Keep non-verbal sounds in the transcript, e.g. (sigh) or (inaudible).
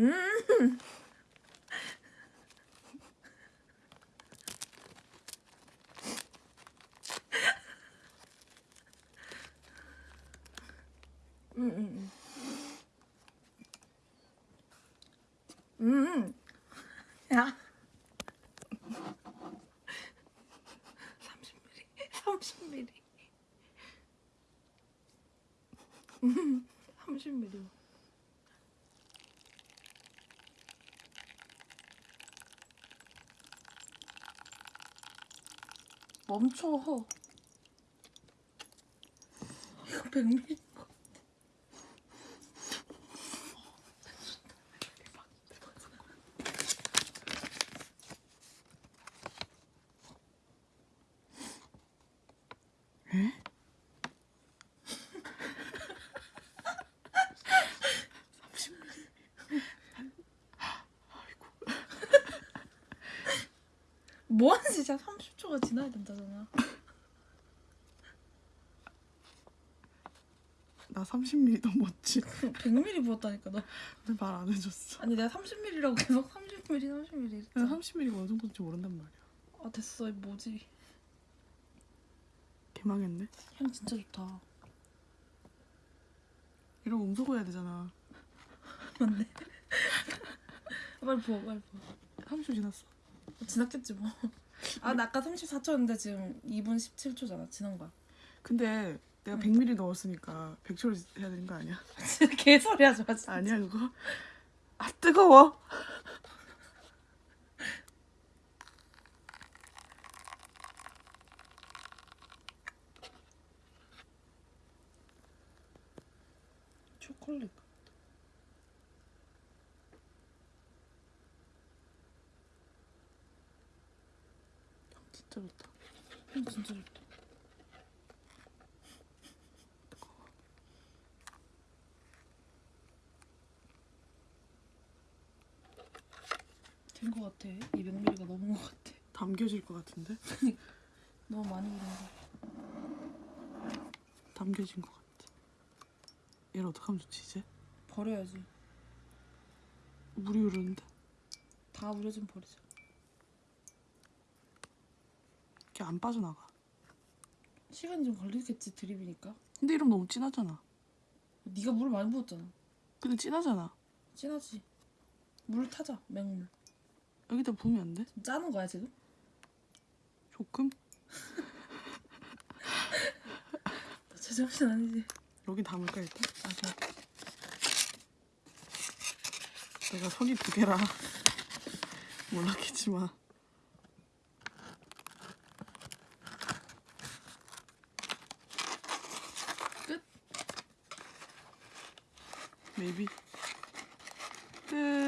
음. 음. 음. 야. 30mm. 30mm. 30mm. 멈춰. 이거 100ml. 뭐하는 진짜 30초가 지나야 된다잖아. (laughs) 나 30ml 넘었지. 100ml 부었다니까 너. 근데 말안 해줬어. 아니 내가 30ml라고 계속 30ml 30ml 내가 했잖아. 30ml가 어느 정도인지 모른단 말이야. 아 됐어 이 뭐지? 개망했네. 향 진짜 좋다. 이러고 음소거 해야 되잖아. (laughs) 맞네. (laughs) 빨리 부어 빨리 부어. 30초 지났어. 지났겠지 뭐. (laughs) 아 나 아까 34초였는데 지금 2분 17초잖아. 지난 거야. 근데 내가 응. 100ml 넣었으니까 100초를 해야 되는 거 아니야? (laughs) 진짜 개소리 하지 마. 진짜. 아니야 그거? 아 뜨거워. 초콜릿. 진짜 좋다. 향 진짜 좋다. 된거 같아. 200ml가 넘은 거 같아. 담겨질 것 같은데? 너무 많이 부른 거. 담겨진 것 같아. 얘를 어떡하면 좋지 이제? 버려야지. 물이 흐르는데 다 우려진 버리자. 이게 안 빠져나가. 시간이 좀 걸리겠지 드립이니까. 근데 이러면 너무 진하잖아. 네가 물 많이 부었잖아. 근데 진하잖아. 진하지. 물 타자 맹물. 여기다 부으면 안 돼? 짜는 거야 지금? 조금? 너 제정신 아니지? 여기 담을까 일단? 아 그래. 내가 손이 두 개라 (laughs) 몰랐겠지만 maybe. Uh,